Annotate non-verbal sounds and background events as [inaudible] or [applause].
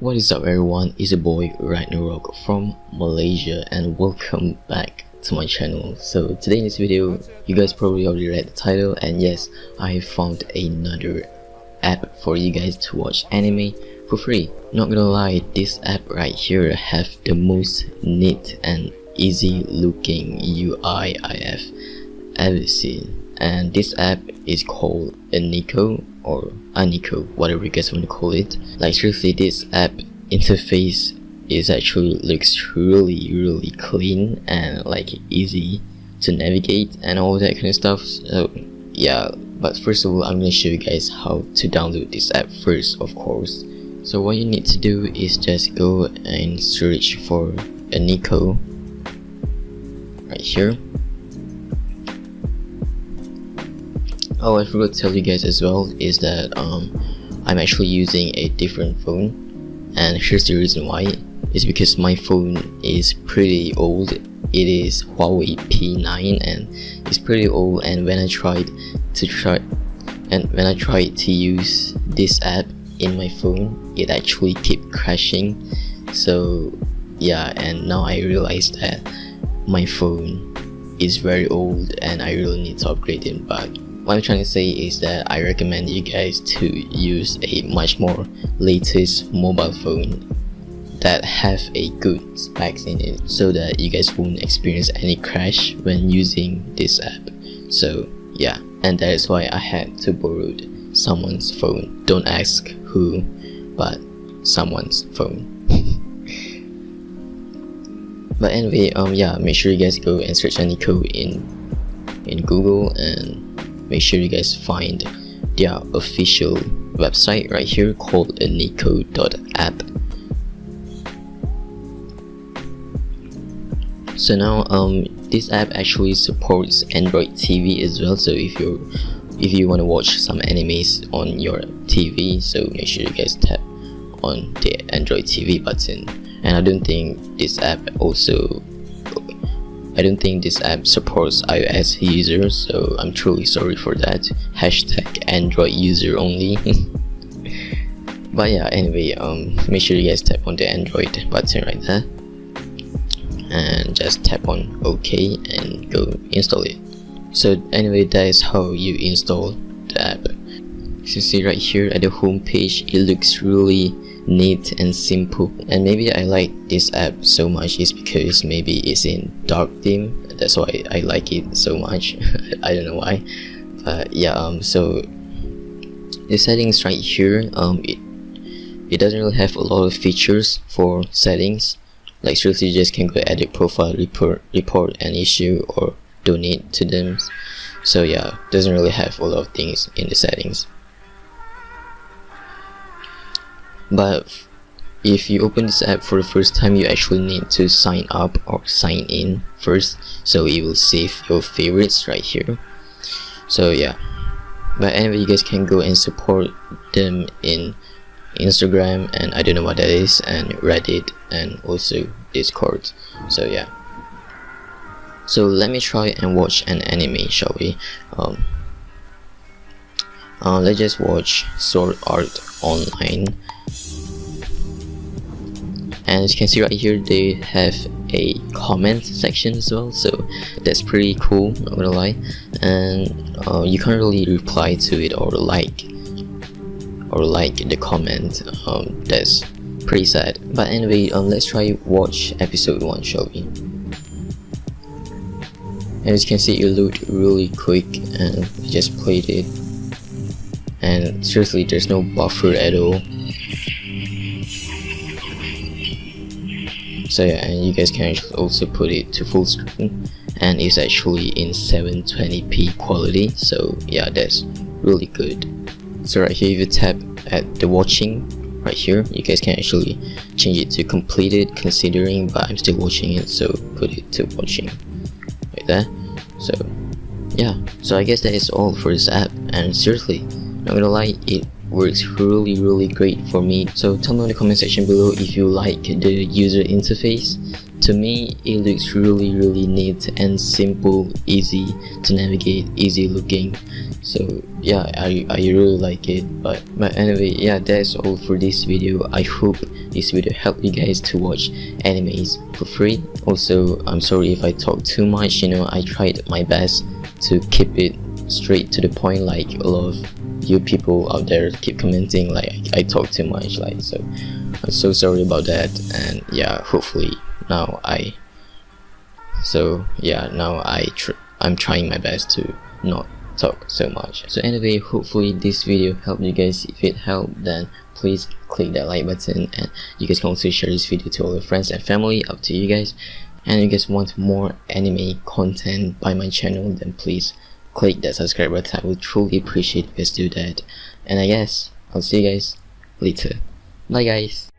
What is up everyone, it's your boy Ragnarok from Malaysia and welcome back to my channel. So today in this video, you guys probably already read the title and yes, I found another app for you guys to watch anime for free. Not gonna lie, this app right here have the most neat and easy looking UI I have ever seen. And this app is called Aniko or Aniko, whatever you guys want to call it. Like seriously, this app interface is actually looks really really clean and like easy to navigate and all that kind of stuff. So yeah, but first of all, I'm gonna show you guys how to download this app first, of course. So what you need to do is just go and search for Aniko right here oh I forgot to tell you guys as well is that um, I'm actually using a different phone. And here's the reason why. Is because my phone is pretty old. It is Huawei P9 and it's pretty old. And when I tried to try and when I tried to use this app in my phone it actually kept crashing. So yeah and now I realized that my phone is very old and I really need to upgrade it but what I'm trying to say is that I recommend you guys to use a much more latest mobile phone that have a good specs in it so that you guys won't experience any crash when using this app. So yeah. And that is why I had to borrow someone's phone. Don't ask who but someone's phone. [laughs] But anyway um yeah make sure you guys go and search Aniko in in Google and make sure you guys find their official website right here called aniko.app so now um this app actually supports android tv as well. So if you if you want to watch some animes on your tv so make sure you guys tap on the android tv button. And i don't think this app also I don't think this app supports iOS users, so I'm truly sorry for that. Hashtag Android user only. [laughs] but yeah, anyway, um, make sure you guys tap on the Android button right there. And just tap on OK and go install it. So anyway, that is how you install the app. As you see right here at the home page, it looks really neat and simple. And maybe I like this app so much is because maybe it's in dark theme. That's why I like it so much. [laughs] I don't know why. But yeah um so the settings right here um it, it doesn't really have a lot of features for settings. Like seriously you just can go edit profile report report an issue or donate to them. So yeah doesn't really have a lot of things in the settings but if you open this app for the first time you actually need to sign up or sign in first. So it will save your favorites right here. So yeah. But anyway you guys can go and support them in Instagram and I don't know what that is and Reddit and also Discord. So yeah. So let me try and watch an anime shall we? Um, uh, let's just watch Sword Art Online and as you can see right here they have a comment section as well so that's pretty cool not gonna lie. And uh, you can't really reply to it or like or like the comment. Um, that's pretty sad. But anyway um, let's try watch episode 1 shall we? And as you can see it looked really quick and I just played it. And seriously there's no buffer at all so yeah and you guys can also put it to full screen. And it's actually in 720p quality. So yeah that's really good. So right here if you tap at the watching right here you guys can actually change it to completed considering but I'm still watching it so put it to watching like that. So yeah. So I guess that is all for this app. And seriously not gonna lie it works really really great for me. So tell me in the comment section below if you like the user interface. To me it looks really really neat and simple easy to navigate easy looking. So yeah I, I really like it. But but anyway yeah that's all for this video. I hope this video helped you guys to watch animes for free. Also I'm sorry if I talk too much. You know I tried my best to keep it straight to the point like a lot of you people out there keep commenting like I talk too much like so I'm so sorry about that and yeah hopefully now I so yeah now I tr I'm trying my best to not talk so much. So anyway hopefully this video helped you guys. If it helped then please click that like button and you guys can also share this video to all your friends and family. Up to you guys. And you guys want more anime content by my channel then please click that subscribe button. I would truly appreciate if you guys do that and I guess I'll see you guys later. Bye guys